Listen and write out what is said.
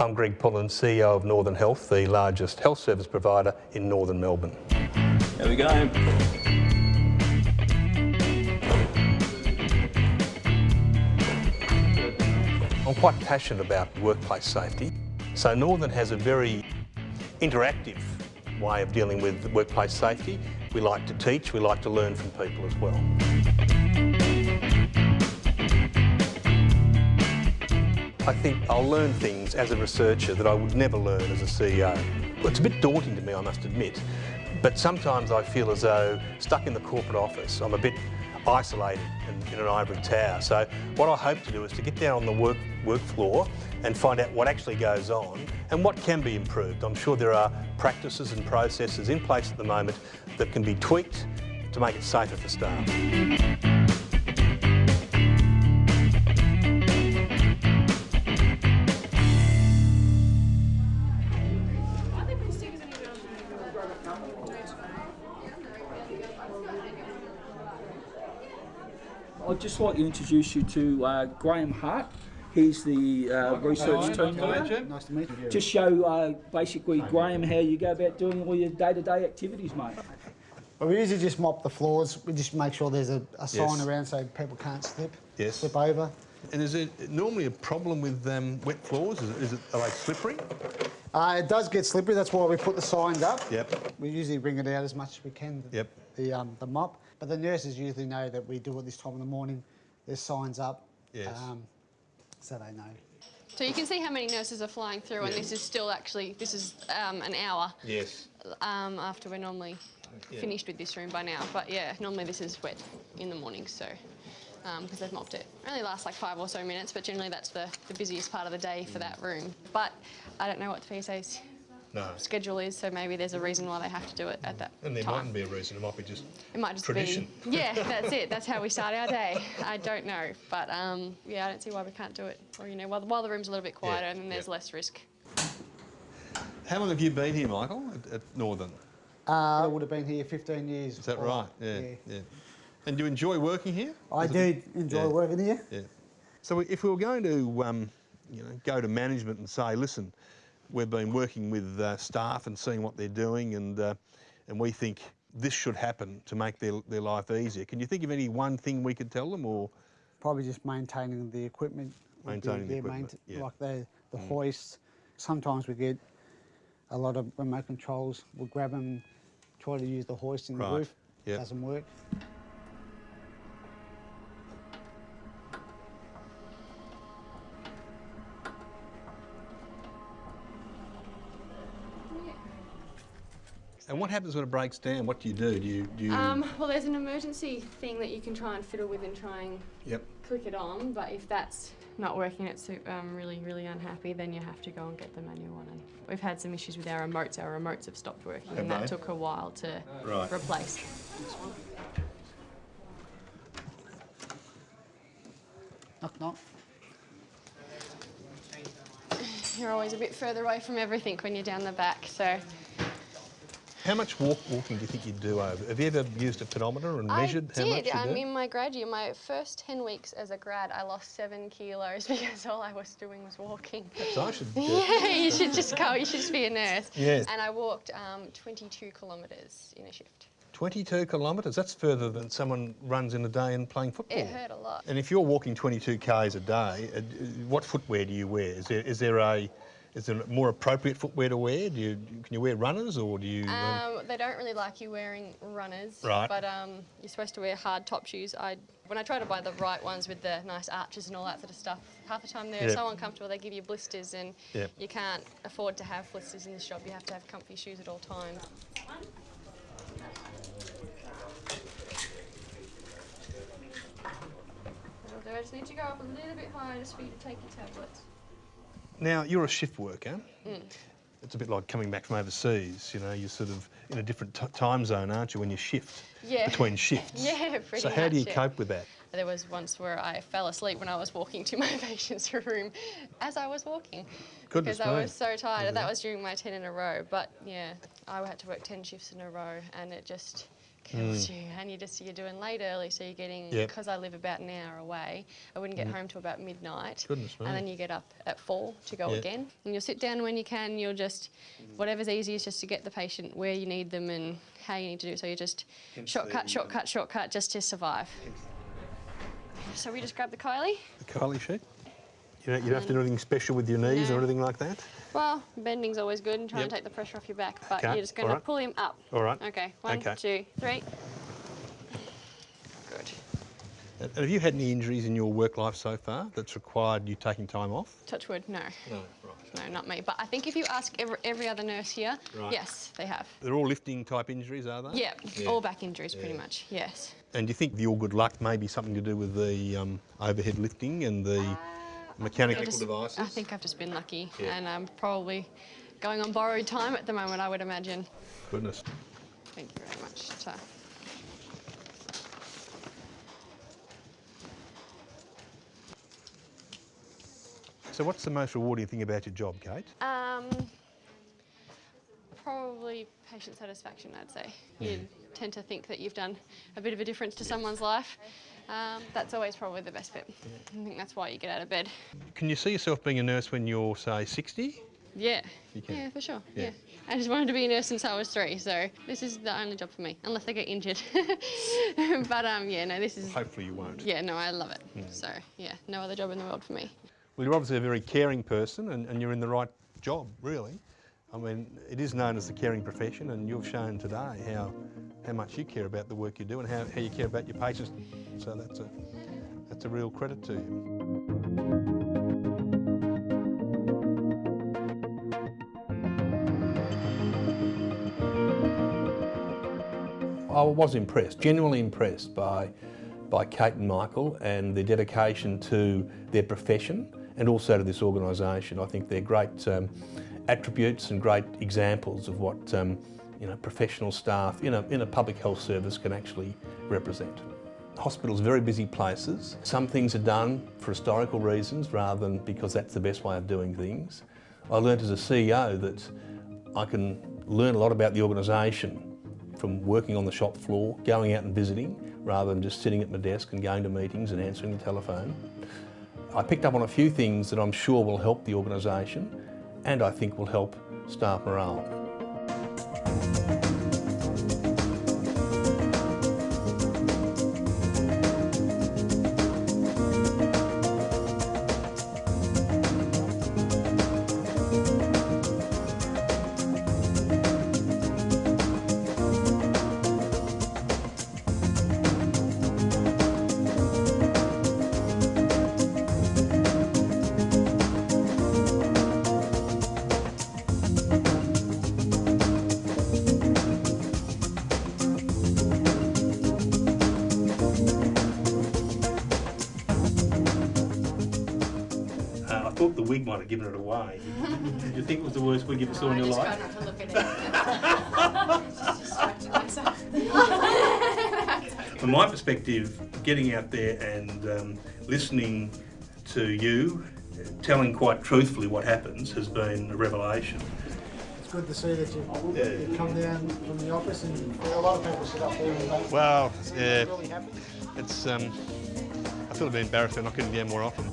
I'm Greg Pullen, CEO of Northern Health, the largest health service provider in northern Melbourne. There we go. I'm quite passionate about workplace safety. So Northern has a very interactive way of dealing with workplace safety. We like to teach, we like to learn from people as well. I think I'll learn things as a researcher that I would never learn as a CEO. Well, it's a bit daunting to me, I must admit, but sometimes I feel as though stuck in the corporate office, I'm a bit isolated in, in an ivory tower. So what I hope to do is to get down on the work, work floor and find out what actually goes on and what can be improved. I'm sure there are practices and processes in place at the moment that can be tweaked to make it safer for staff. I'd just like to introduce you to uh, Graham Hart. He's the uh, research team leader. Nice to meet you. Just show uh, basically Graham how you go about doing all your day-to-day activities, mate. Well, we usually just mop the floors. We just make sure there's a, a sign Yes. around so people can't slip, Yes. slip over. And is it normally a problem with um, wet floors? Is it, is it are they slippery? Uh, it does get slippery. That's why we put the signs up. Yep. We usually bring it out as much as we can. Yep. The um, the mop, but the nurses usually know that we do it this time in the morning. There's signs up. Yes. Um, so they know. So you can see how many nurses are flying through, and this is still actually this is um, an hour Yes. um, after we're normally Yeah. finished with this room by now. But yeah, normally this is wet in the morning, so because they've mopped it. It only lasts like five or so minutes, but generally that's the, the busiest part of the day for that room. But I don't know what the PSA's No. schedule is, so maybe there's a reason why they have to do it at that And there time. mightn't be a reason. It might be just It might just tradition. be. Yeah, that's it. That's how we start our day. I don't know, but um, yeah, I don't see why we can't do it. Or you know, while, while the room's a little bit quieter, and then there's yeah. less risk. How long have you been here, Michael, at, at Northern? Uh, I would have been here 15 years. Is that right? Yeah, yeah. yeah. And do you enjoy working here? I Is it- do enjoy Yeah. working here. Yeah. So if we were going to, um, you know, go to management and say, listen, we've been working with uh, staff and seeing what they're doing, and uh, and we think this should happen to make their their life easier. Can you think of any one thing we could tell them, or Probably just maintaining the equipment. Maintaining the equipment, yeah. Mm. Like the, the hoists. Sometimes we get a lot of remote controls. We'll grab them, try to use the hoist in Right, the roof. yeah. Doesn't work. And what happens when it breaks down? What do you do? Do you do you? Um, well, there's an emergency thing that you can try and fiddle with and try and yep. click it on, but if that's not working, it's um, really, really unhappy, then you have to go and get the manual one. And we've had some issues with our remotes. Our remotes have stopped working, and Have that took a while to Right. replace. Knock, knock. You're always a bit further away from everything when you're down the back, so How much walk, walking do you think you'd do over? Have you ever used a pedometer and measured I how did. much you um, do? in my grad year, my first 10 weeks as a grad, I lost seven kilos because all I was doing was walking. So I should. Yeah, you should just go. You should just be a nurse. Yes. And I walked um, 22 kilometres in a shift. 22 kilometres. That's further than someone runs in a day and playing football. It hurt a lot. And if you're walking 22 k's a day, uh, what footwear do you wear? Is there is there a is there more appropriate footwear to wear? Do you can you wear runners or do you? um, Um, they don't really like you wearing runners, Right. but um, you're supposed to wear hard top shoes. I, when I try to buy the right ones with the nice arches and all that sort of stuff, half the time they're Yep. so uncomfortable they give you blisters, and Yep. you can't afford to have blisters in this shop. You have to have comfy shoes at all times. I just need to go up a little bit higher just for you to take your tablets. Now you're a shift worker. Mm. It's a bit like coming back from overseas. You know, you're sort of in a different t- time zone, aren't you, when you shift Yeah. between shifts? Yeah, pretty So how do you much, yeah. cope with that? There was once where I fell asleep when I was walking to my patient's room as I was walking. Goodness because I was so tired. and That was during my 10 in a row. But yeah, I had to work 10 shifts in a row and it just Mm. kills you, and you just you're doing late early, so you're getting Yep. because I live about an hour away. I wouldn't get mm. home till about midnight, Goodness me. and then you get up at four to go Yeah. again. And you'll sit down when you can. You'll just whatever's easiest just to get the patient where you need them and how you need to do. So you just shortcut, the, shortcut, shortcut, just to survive. So we just grab the Kylie. The Kylie sheet. You don't, you don't have to do anything special with your knees or anything like that? Well, bending's always good and try and Yep. take the pressure off your back, but Okay, you're just going all to pull him up. All right. Okay, one, Okay. two, three. Good. And have you had any injuries in your work life so far that's required you taking time off? Touch wood, no. No, right. No, not me. But I think if you ask every, every other nurse here, Right. yes, they have. They're all lifting type injuries, are they? Yeah, Yeah. all back injuries pretty much, yes. And do you think the all good luck may be something to do with the um, overhead lifting and the mechanical just- devices? I think I've just been lucky Yeah. and I'm probably going on borrowed time at the moment, I would imagine. Goodness. Thank you very much. So, So what's the most rewarding thing about your job, Kate? um, probably patient satisfaction, I'd say. You tend to think that you've done a bit of a difference to someone's life. Um, that's always probably the best bit. I think that's why you get out of bed. Can you see yourself being a nurse when you're, say, 60? Yeah. You can. Yeah, for sure. Yeah. Yeah. I just wanted to be a nurse since I was three, so this is the only job for me, unless I get injured. but um, yeah, no, this is. Hopefully you won't. Yeah, no, I love it. So yeah, no other job in the world for me. Well, you're obviously a very caring person and, and you're in the right job, really. I mean, it is known as the caring profession and you've shown today how, how much you care about the work you do and how, how you care about your patients. So that's a, that's a real credit to you. I was impressed, genuinely impressed by, by Kate and Michael and their dedication to their profession and also to this organisation. I think they're great um, attributes and great examples of what um, you know, professional staff in a, in a public health service can actually represent. Hospitals are very busy places. Some things are done for historical reasons rather than because that's the best way of doing things. I learned as a CEO that I can learn a lot about the organisation from working on the shop floor, going out and visiting, rather than just sitting at my desk and going to meetings and answering the telephone. I picked up on a few things that I'm sure will help the organisation and I think will help staff morale. Thought the wig might have given it away. Did you think it was the worst wig you ever saw in your life? not to look at it. Just distracting myself. From my perspective, getting out there and um, listening to you, uh, telling quite truthfully what happens has been a revelation. It's good to see that you, Yeah. you come down from the office and a lot of people sit up there and they- Well, yeah, really happy. it's um, I feel a bit embarrassed they're not getting down more often.